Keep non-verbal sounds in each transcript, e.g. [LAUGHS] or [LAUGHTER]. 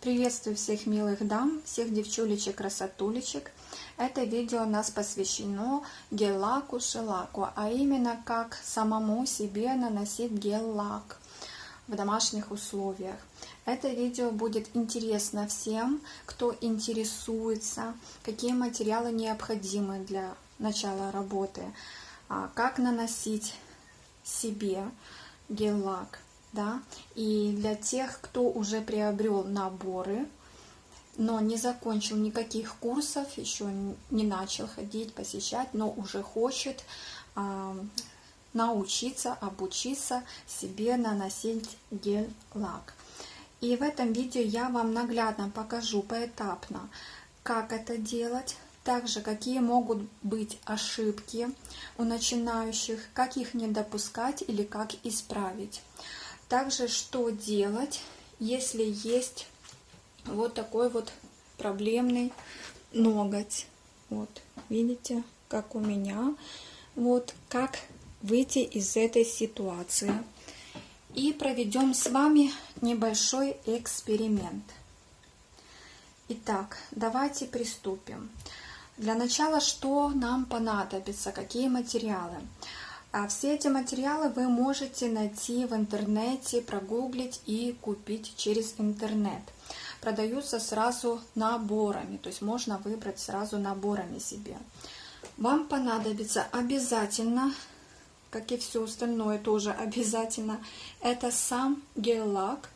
Приветствую всех милых дам, всех девчулечек, красотулечек. Это видео нас посвящено гель-лаку, шелаку, а именно как самому себе наносить гель-лак в домашних условиях. Это видео будет интересно всем, кто интересуется, какие материалы необходимы для начала работы, а, как наносить себе гель-лак да, и для тех, кто уже приобрел наборы, но не закончил никаких курсов, еще не начал ходить, посещать, но уже хочет э, научиться, обучиться себе наносить гель-лак. И в этом видео я вам наглядно покажу поэтапно, как это делать, также какие могут быть ошибки у начинающих, как их не допускать или как исправить. Также что делать, если есть вот такой вот проблемный ноготь. Вот, видите, как у меня. Вот, как выйти из этой ситуации. И проведем с вами небольшой эксперимент. Итак, давайте приступим. Для начала, что нам понадобится, какие материалы? А все эти материалы вы можете найти в интернете, прогуглить и купить через интернет. Продаются сразу наборами, то есть можно выбрать сразу наборами себе. Вам понадобится обязательно, как и все остальное тоже обязательно, это сам гель-лак.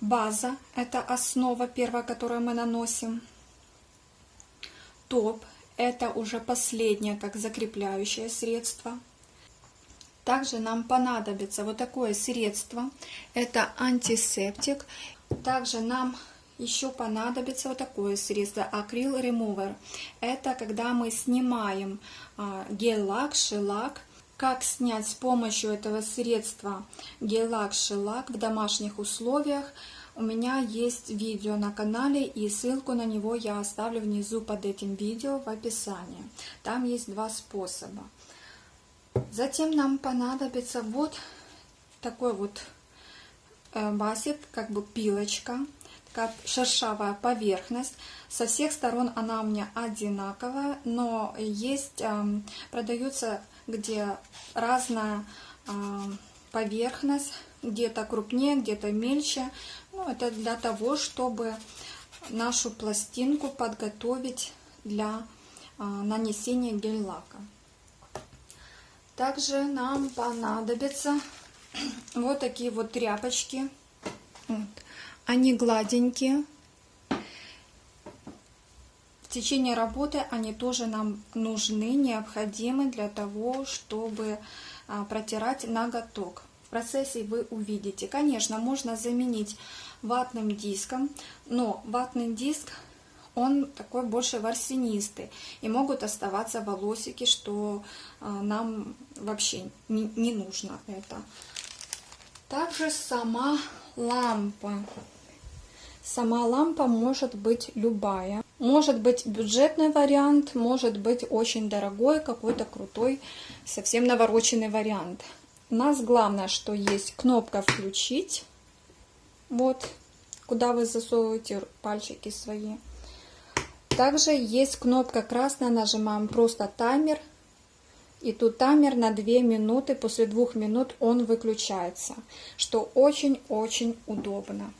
База, это основа первая, которую мы наносим. Топ, это уже последнее, как закрепляющее средство. Также нам понадобится вот такое средство. Это антисептик. Также нам еще понадобится вот такое средство акрил ремувер. Это когда мы снимаем а, гель-лак, шелак. Как снять с помощью этого средства гель-лак, шелак в домашних условиях – у меня есть видео на канале, и ссылку на него я оставлю внизу под этим видео в описании. Там есть два способа. Затем нам понадобится вот такой вот э, басик, как бы пилочка, как шершавая поверхность. Со всех сторон она у меня одинаковая, но есть, эм, продается где разная эм, поверхность, где-то крупнее, где-то мельче. Ну, это для того, чтобы нашу пластинку подготовить для а, нанесения гель-лака. Также нам понадобятся [CLEARS THROAT] вот такие вот тряпочки. Вот. Они гладенькие. В течение работы они тоже нам нужны, необходимы для того, чтобы протирать ноготок процессе вы увидите. Конечно, можно заменить ватным диском, но ватный диск, он такой больше ворсинистый, и могут оставаться волосики, что а, нам вообще не нужно это. Также сама лампа. Сама лампа может быть любая. Может быть бюджетный вариант, может быть очень дорогой, какой-то крутой, совсем навороченный вариант. У нас главное, что есть кнопка «Включить». Вот, куда вы засовываете пальчики свои. Также есть кнопка красная, нажимаем просто таймер. И тут таймер на 2 минуты, после 2 минут он выключается, что очень-очень удобно.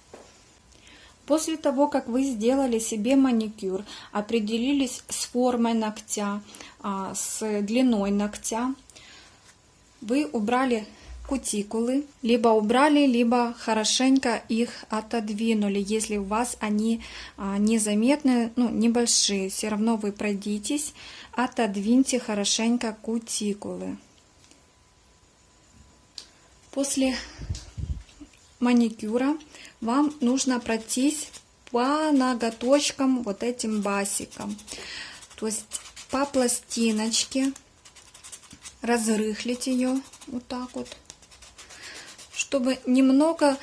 После того, как вы сделали себе маникюр, определились с формой ногтя, а, с длиной ногтя, вы убрали кутикулы, либо убрали, либо хорошенько их отодвинули, если у вас они а, незаметны, ну, небольшие. Все равно вы пройдитесь, отодвиньте хорошенько кутикулы. После маникюра вам нужно пройтись по ноготочкам вот этим басиком. То есть по пластиночке разрыхлить ее вот так вот, чтобы немного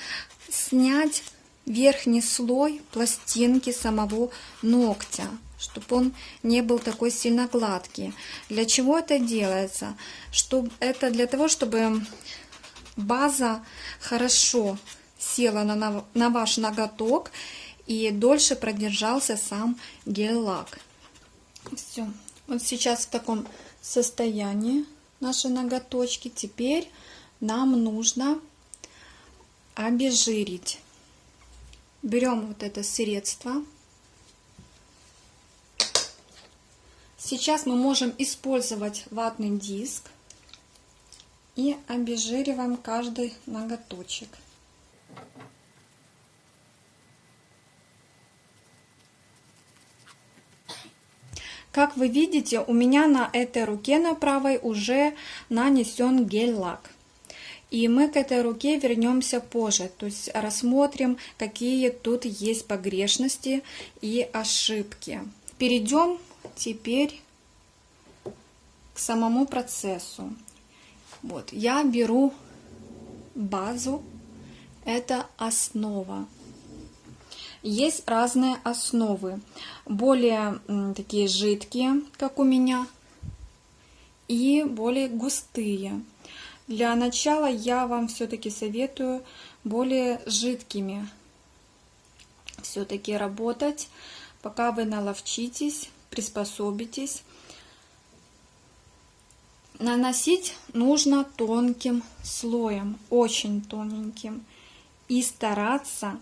снять верхний слой пластинки самого ногтя, чтобы он не был такой сильно гладкий. Для чего это делается? Чтобы, это для того, чтобы база хорошо села на, на ваш ноготок и дольше продержался сам гель-лак. Все. Вот сейчас в таком состоянии наши ноготочки. Теперь нам нужно обезжирить. Берем вот это средство. Сейчас мы можем использовать ватный диск и обезжириваем каждый ноготочек. Как вы видите, у меня на этой руке на правой уже нанесен гель-лак. И мы к этой руке вернемся позже, то есть рассмотрим, какие тут есть погрешности и ошибки. Перейдем теперь к самому процессу. Вот, я беру базу, это основа. Есть разные основы, более такие жидкие, как у меня, и более густые. Для начала я вам все-таки советую более жидкими все-таки работать, пока вы наловчитесь, приспособитесь. Наносить нужно тонким слоем, очень тоненьким. И стараться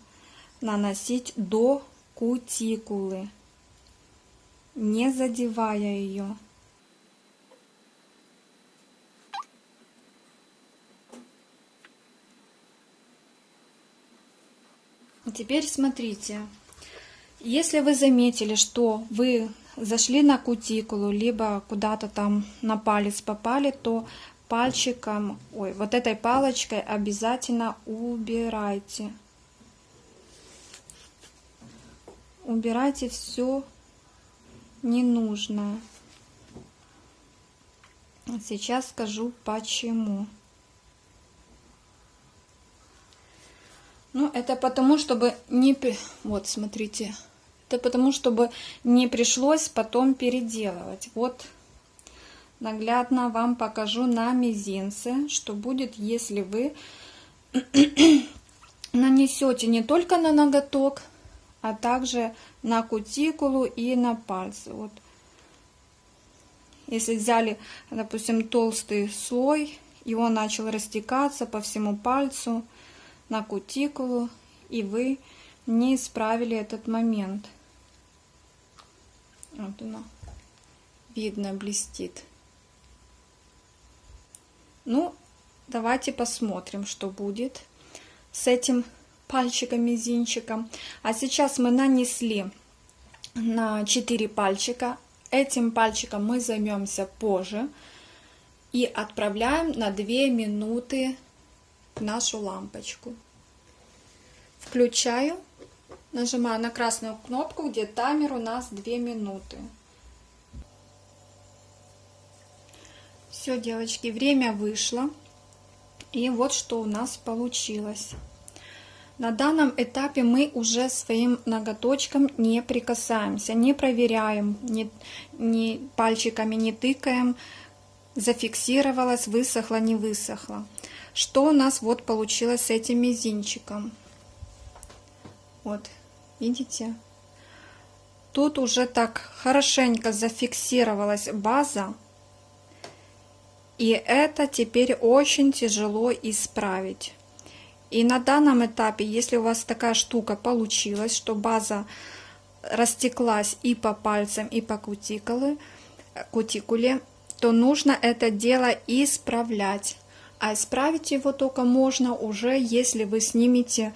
наносить до кутикулы, не задевая ее. Теперь смотрите, если вы заметили, что вы зашли на кутикулу, либо куда-то там на палец попали, то пальчиком, ой, вот этой палочкой обязательно убирайте. убирайте все ненужное. Сейчас скажу почему. Ну, это потому, чтобы не... Вот, смотрите. Это потому, чтобы не пришлось потом переделывать. Вот, наглядно вам покажу на мизинце, что будет, если вы [CLEARS THROAT] нанесете не только на ноготок, а также на кутикулу и на пальцы. Вот. Если взяли, допустим, толстый слой, и он начал растекаться по всему пальцу, на кутикулу, и вы не исправили этот момент. Оно, видно, блестит. Ну, давайте посмотрим, что будет с этим пальчиком, мизинчиком. А сейчас мы нанесли на 4 пальчика. Этим пальчиком мы займемся позже. И отправляем на 2 минуты нашу лампочку. Включаю. Нажимаю на красную кнопку, где таймер у нас 2 минуты. Все, девочки, время вышло. И вот что у нас получилось. На данном этапе мы уже своим ноготочком не прикасаемся, не проверяем, не, не пальчиками не тыкаем, зафиксировалось, высохло, не высохло. Что у нас вот получилось с этим мизинчиком? Вот, видите? Тут уже так хорошенько зафиксировалась база. И это теперь очень тяжело исправить. И на данном этапе, если у вас такая штука получилась, что база растеклась и по пальцам, и по кутикуле, кутикуле, то нужно это дело исправлять. А исправить его только можно уже, если вы снимете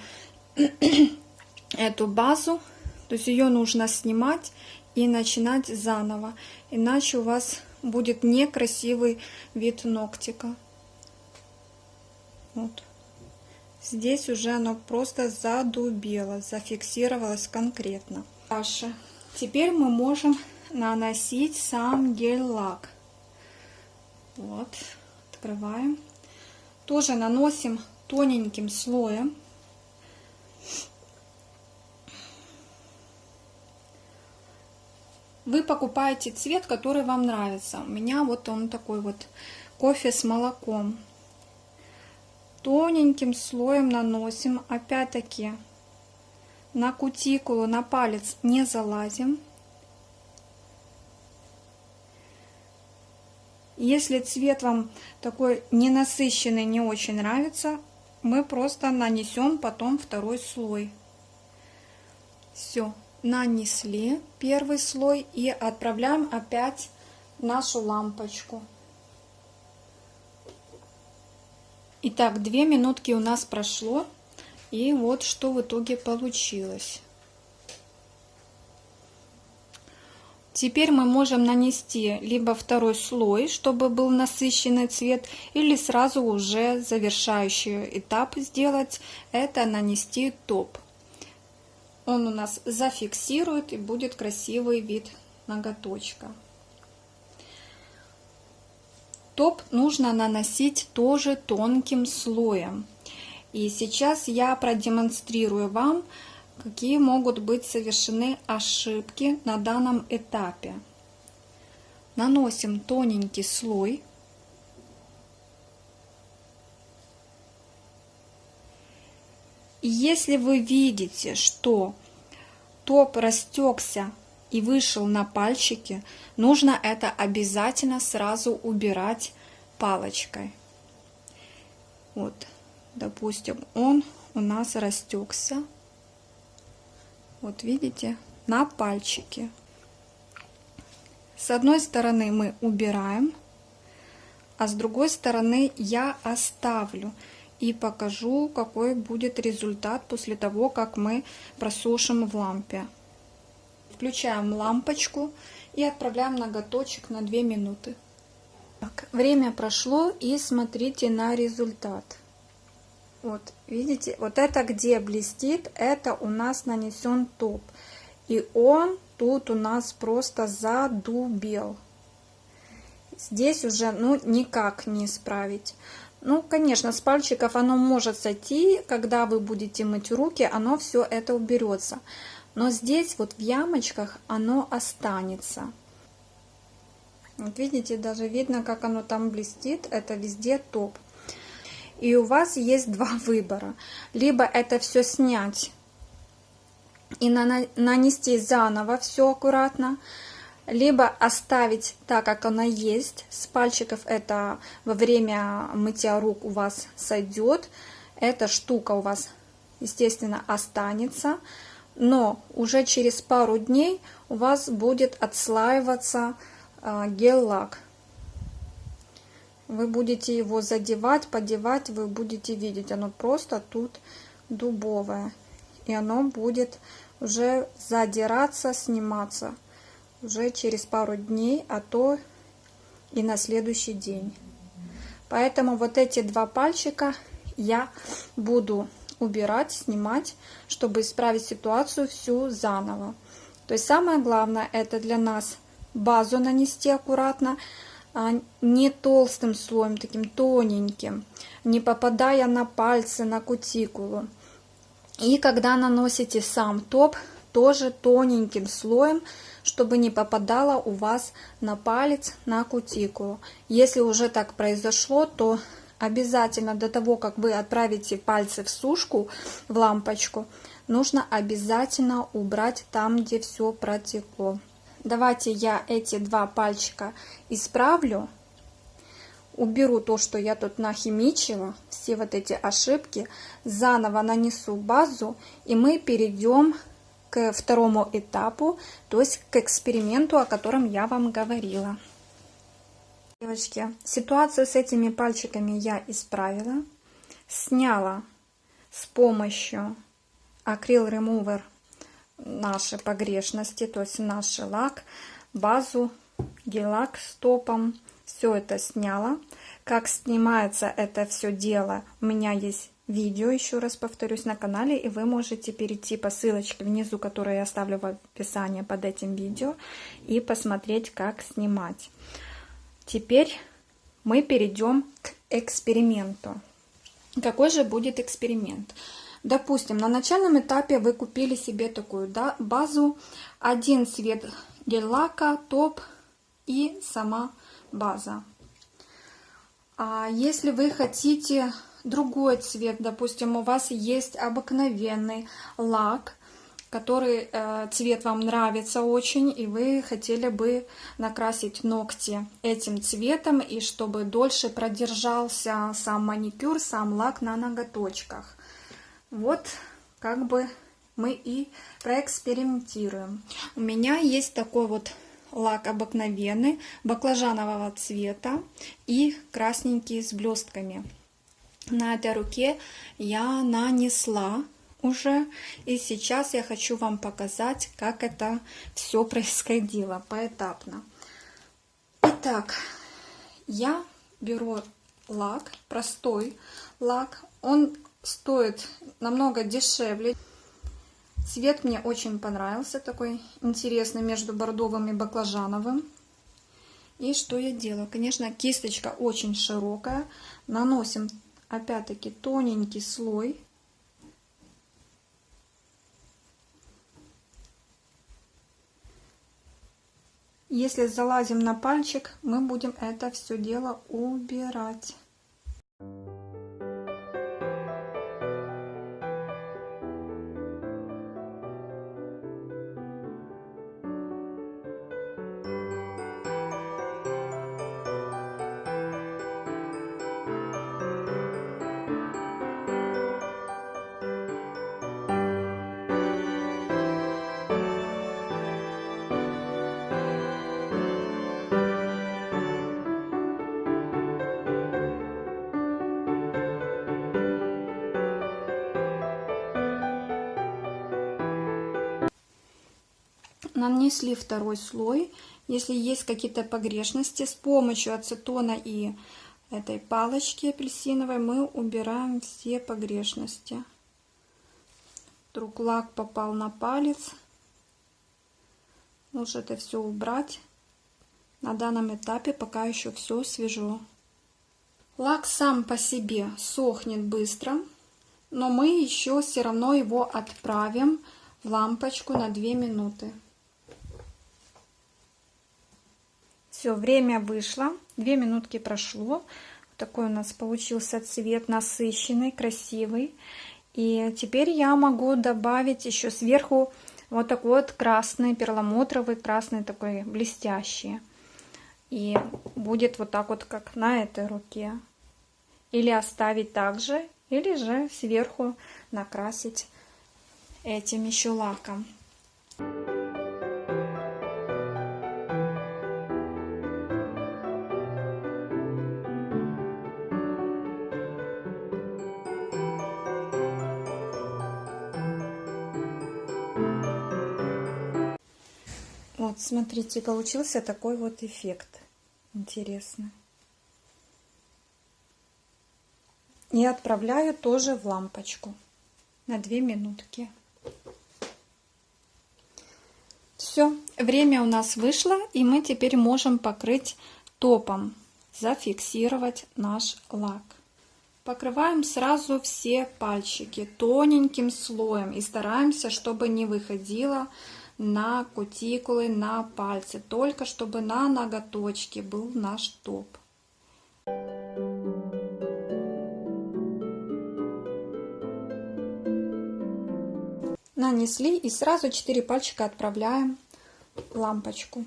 эту базу, то есть ее нужно снимать и начинать заново, иначе у вас будет некрасивый вид ногтика. Вот. Здесь уже оно просто задубело, зафиксировалось конкретно. Дальше. Теперь мы можем наносить сам гель-лак. Вот, открываем. Тоже наносим тоненьким слоем. Вы покупаете цвет, который вам нравится. У меня вот он такой вот кофе с молоком. тоненьким слоем наносим, опять-таки, на кутикулу, на палец не залазим. Если цвет вам такой ненасыщенный, не очень нравится, мы просто нанесем потом второй слой. Все, нанесли первый слой и отправляем опять нашу лампочку. Итак, две минутки у нас прошло. И вот что в итоге получилось. Теперь мы можем нанести либо второй слой, чтобы был насыщенный цвет, или сразу уже завершающий этап сделать, это нанести топ. Он у нас зафиксирует и будет красивый вид ноготочка. Топ нужно наносить тоже тонким слоем. И сейчас я продемонстрирую вам, какие могут быть совершены ошибки на данном этапе. Наносим тоненький слой. Если вы видите, что топ растекся и вышел на пальчики, нужно это обязательно сразу убирать палочкой. Вот, допустим, он у нас растекся. Вот видите, на пальчике. С одной стороны мы убираем, а с другой стороны я оставлю и покажу, какой будет результат после того, как мы просушим в лампе. Включаем лампочку и отправляем ноготочек на 2 минуты. Так, время прошло и смотрите на результат. Вот, видите, вот это где блестит, это у нас нанесен топ. И он тут у нас просто задубел. Здесь уже, ну, никак не исправить. Ну, конечно, с пальчиков оно может сойти, когда вы будете мыть руки, оно все это уберется. Но здесь вот в ямочках оно останется. Вот видите, даже видно, как оно там блестит. Это везде топ. И у вас есть два [LAUGHS] выбора. Либо это все снять и нанести заново все аккуратно, либо оставить так, как оно есть. С пальчиков это во время мытья рук у вас сойдет. Эта штука у вас, естественно, останется. Но уже через пару дней у вас будет отслаиваться э, гель-лак вы будете его задевать, подевать, вы будете видеть, оно просто тут дубовое. И оно будет уже задираться, сниматься уже через пару дней, а то и на следующий день. Поэтому вот эти два пальчика я буду убирать, снимать, чтобы исправить ситуацию всю заново. То есть самое главное это для нас базу нанести аккуратно, а, не толстым слоем, таким тоненьким, не попадая на пальцы, на кутикулу. И когда наносите сам топ, тоже тоненьким слоем, чтобы не попадало у вас на палец, на кутикулу. Если уже так произошло, то обязательно до того, как вы отправите пальцы в сушку, в лампочку, нужно обязательно убрать там, где все протекло. Давайте я эти два пальчика исправлю. Уберу то, что я тут нахимичила, все вот эти ошибки. Заново нанесу базу, и мы перейдем к второму этапу, то есть к эксперименту, о котором я вам говорила. Девочки, ситуацию с этими пальчиками я исправила. Сняла с помощью акрил ремувер наши погрешности, то есть наш лак, базу, гель-лак с топом. Все это сняла. Как снимается это все дело, у меня есть видео, еще раз повторюсь, на канале, и вы можете перейти по ссылочке внизу, которую я оставлю в описании под этим видео, и посмотреть, как снимать. Теперь мы перейдем к эксперименту. Какой же будет эксперимент? Допустим, на начальном этапе вы купили себе такую да, базу, один цвет гель-лака, топ и сама база. А если вы хотите другой цвет, допустим, у вас есть обыкновенный лак, который э, цвет вам нравится очень, и вы хотели бы накрасить ногти этим цветом, и чтобы дольше продержался сам маникюр, сам лак на ноготочках. Вот как бы мы и проэкспериментируем. У меня есть такой вот лак обыкновенный, баклажанового цвета и красненький с блестками. На этой руке я нанесла уже. И сейчас я хочу вам показать, как это все происходило поэтапно. Итак, я беру лак, простой лак. Он стоит намного дешевле. Цвет мне очень понравился, такой интересный между бордовым и баклажановым. И что я делаю? Конечно, кисточка очень широкая. Наносим опять-таки тоненький слой Если залазим на пальчик, мы будем это все дело убирать. Нанесли второй слой. Если есть какие-то погрешности, с помощью ацетона и этой палочки апельсиновой мы убираем все погрешности. Вдруг лак попал на палец. Лучше это все убрать. На данном этапе пока еще все свежо. Лак сам по себе сохнет быстро, но мы еще все равно его отправим в лампочку на 2 минуты. Все, время вышло, две минутки прошло. Такой у нас получился цвет насыщенный, красивый. И теперь я могу добавить еще сверху вот такой вот красный, перламутровый, красный такой блестящий. И будет вот так вот, как на этой руке. Или оставить так же, или же сверху накрасить этим еще лаком. Вот, смотрите, получился такой вот эффект. Интересно. И отправляю тоже в лампочку на 2 минутки. Все, время у нас вышло, и мы теперь можем покрыть топом, зафиксировать наш лак. Покрываем сразу все пальчики тоненьким слоем и стараемся, чтобы не выходило на кутикулы, на пальцы, только чтобы на ноготочке был наш топ. Нанесли и сразу 4 пальчика отправляем в лампочку.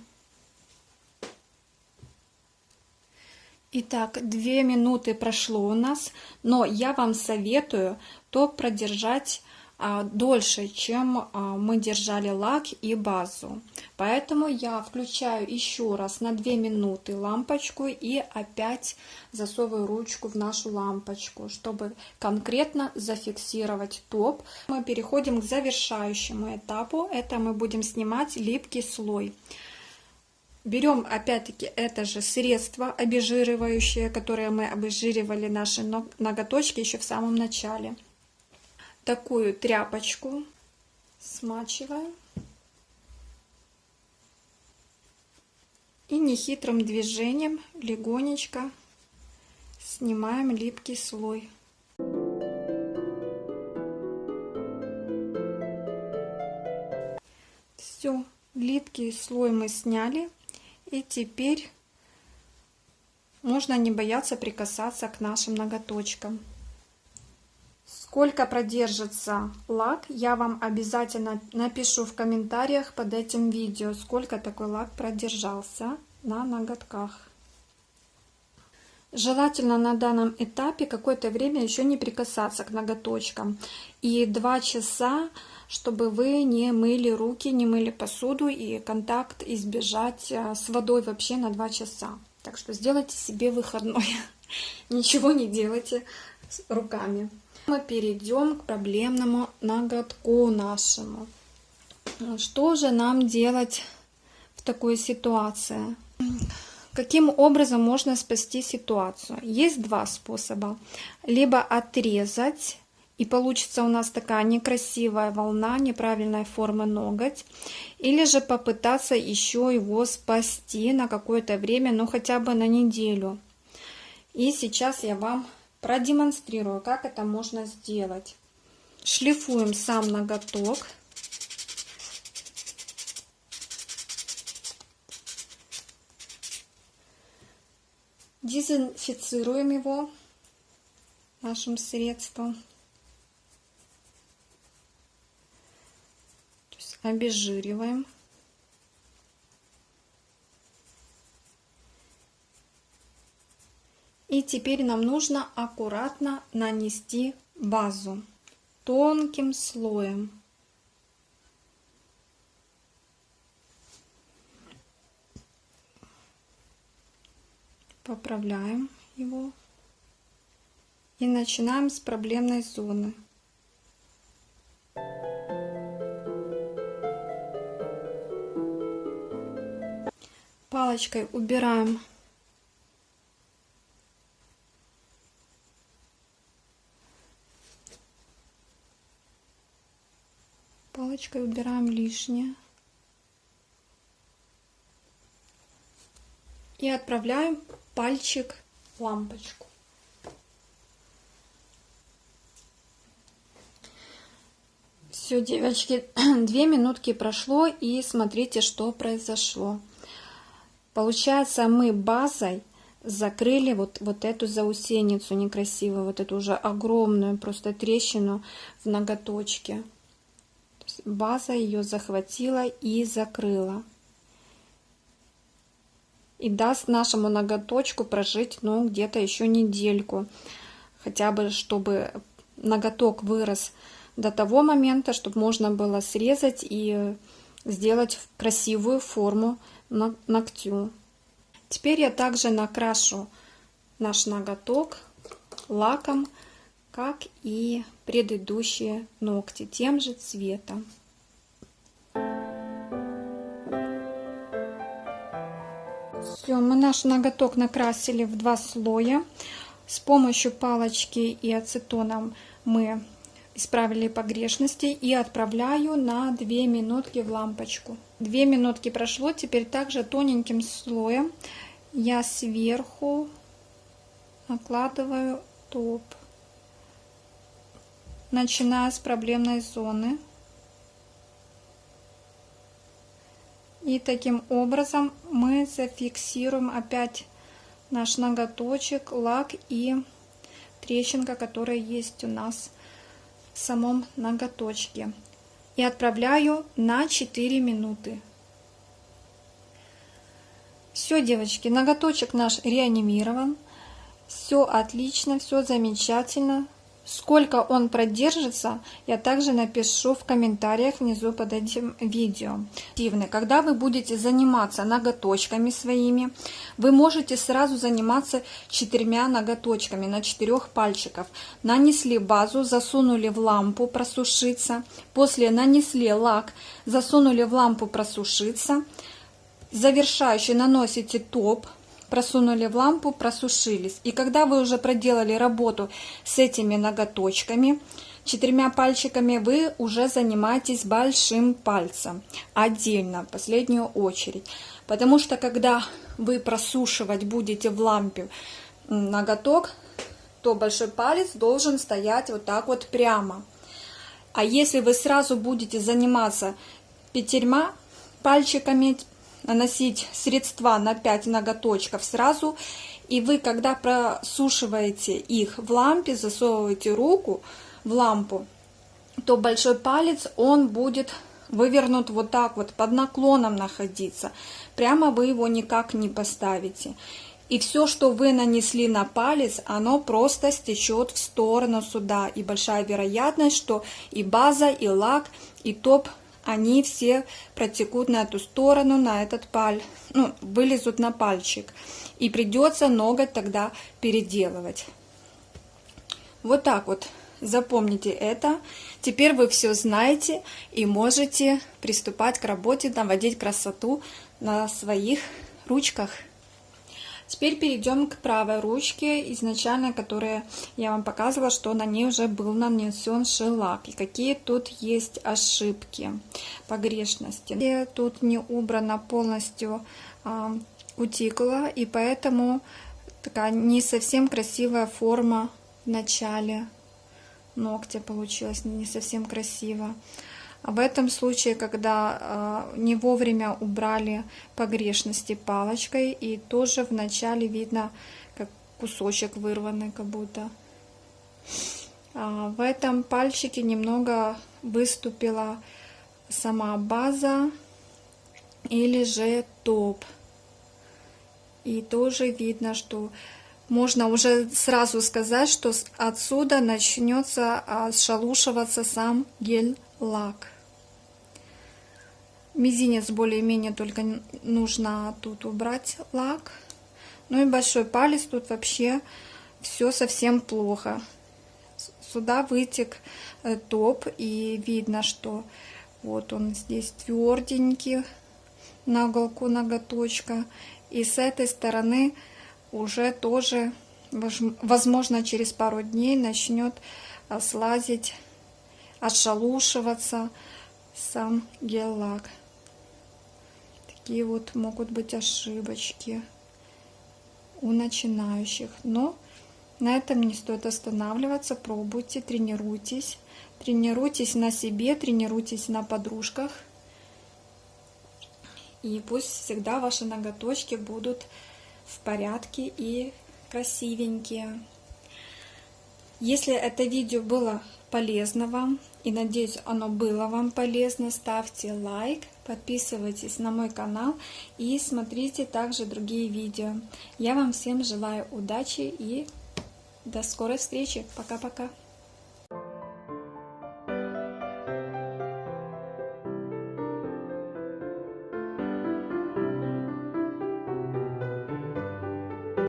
Итак, 2 минуты прошло у нас, но я вам советую топ продержать дольше, чем а, мы держали лак и базу. Поэтому я включаю еще раз на 2 минуты лампочку и опять засовываю ручку в нашу лампочку, чтобы конкретно зафиксировать топ. Мы переходим к завершающему этапу. Это мы будем снимать липкий слой. Берем опять-таки это же средство обезжиривающее, которое мы обезжиривали наши ноготочки еще в самом начале такую тряпочку смачиваем. И нехитрым движением легонечко снимаем липкий слой. Все, липкий слой мы сняли. И теперь можно не бояться прикасаться к нашим ноготочкам. Сколько продержится лак, я вам обязательно напишу в комментариях под этим видео, сколько такой лак продержался на ноготках. Желательно на данном этапе какое-то время еще не прикасаться к ноготочкам. И 2 часа, чтобы вы не мыли руки, не мыли посуду и контакт избежать э, с водой вообще на 2 часа. Так что сделайте себе выходной. [LAUGHS] Ничего не делайте руками. Мы перейдем к проблемному ноготку нашему. Что же нам делать в такой ситуации? Каким образом можно спасти ситуацию? Есть два способа. Либо отрезать, и получится у нас такая некрасивая волна, неправильной формы ноготь. Или же попытаться еще его спасти на какое-то время, ну хотя бы на неделю. И сейчас я вам продемонстрирую, как это можно сделать. Шлифуем сам ноготок. Дезинфицируем его нашим средством. Обезжириваем. И теперь нам нужно аккуратно нанести базу тонким слоем. поправляем его и начинаем с проблемной зоны. Палочкой убираем палочкой убираем лишнее. И отправляем пальчик лампочку. Все, девочки, [CLEARS THROAT] две минутки прошло, и смотрите, что произошло. Получается, мы базой закрыли вот, вот эту заусеницу некрасивую, вот эту уже огромную просто трещину в ноготочке. База ее захватила и закрыла и даст нашему ноготочку прожить, ну, где-то еще недельку. Хотя бы, чтобы ноготок вырос до того момента, чтобы можно было срезать и сделать красивую форму ногтю. Теперь я также накрашу наш ноготок лаком, как и предыдущие ногти, тем же цветом. Все, мы наш ноготок накрасили в два слоя. С помощью палочки и ацетоном мы исправили погрешности и отправляю на 2 минутки в лампочку. 2 минутки прошло, теперь также тоненьким слоем я сверху накладываю топ, начиная с проблемной зоны. И таким образом мы зафиксируем опять наш ноготочек, лак и трещинка, которая есть у нас в самом ноготочке. И отправляю на 4 минуты. Все, девочки, ноготочек наш реанимирован. Все отлично, все замечательно. Сколько он продержится, я также напишу в комментариях внизу под этим видео. Когда вы будете заниматься ноготочками своими, вы можете сразу заниматься четырьмя ноготочками на четырех пальчиков. Нанесли базу, засунули в лампу просушиться. После нанесли лак, засунули в лампу просушиться. Завершающий наносите топ просунули в лампу, просушились. И когда вы уже проделали работу с этими ноготочками, четырьмя пальчиками, вы уже занимаетесь большим пальцем отдельно, в последнюю очередь. Потому что когда вы просушивать будете в лампе ноготок, то большой палец должен стоять вот так вот прямо. А если вы сразу будете заниматься пятерьма пальчиками, наносить средства на 5 ноготочков сразу. И вы, когда просушиваете их в лампе, засовываете руку в лампу, то большой палец, он будет вывернут вот так вот, под наклоном находиться. Прямо вы его никак не поставите. И все, что вы нанесли на палец, оно просто стечет в сторону сюда. И большая вероятность, что и база, и лак, и топ, они все протекут на эту сторону, на этот паль, ну, вылезут на пальчик. И придется ноготь тогда переделывать. Вот так вот. Запомните это. Теперь вы все знаете и можете приступать к работе, наводить красоту на своих ручках. Теперь перейдем к правой ручке, изначально, которая я вам показывала, что на ней уже был нанесен шелак. И какие тут есть ошибки, погрешности. И тут не убрана полностью а, кутикула, и поэтому такая не совсем красивая форма в начале ногтя получилась не совсем красиво. В этом случае, когда э, не вовремя убрали погрешности палочкой, и тоже вначале видно, как кусочек вырванный как будто. А в этом пальчике немного выступила сама база или же топ. И тоже видно, что можно уже сразу сказать, что отсюда начнется а, шалушиваться сам гель-лак. Мизинец более-менее только нужно тут убрать лак. Ну и большой палец тут вообще все совсем плохо. Сюда вытек э, топ и видно, что вот он здесь тверденький на уголку ноготочка. И с этой стороны уже тоже, возможно, через пару дней начнет э, слазить, отшалушиваться сам гель-лак. Такие вот могут быть ошибочки у начинающих. Но на этом не стоит останавливаться. Пробуйте, тренируйтесь. Тренируйтесь на себе, тренируйтесь на подружках. И пусть всегда ваши ноготочки будут в порядке и красивенькие. Если это видео было полезно вам, и надеюсь оно было вам полезно, ставьте лайк, подписывайтесь на мой канал и смотрите также другие видео. Я вам всем желаю удачи и до скорой встречи. Пока-пока.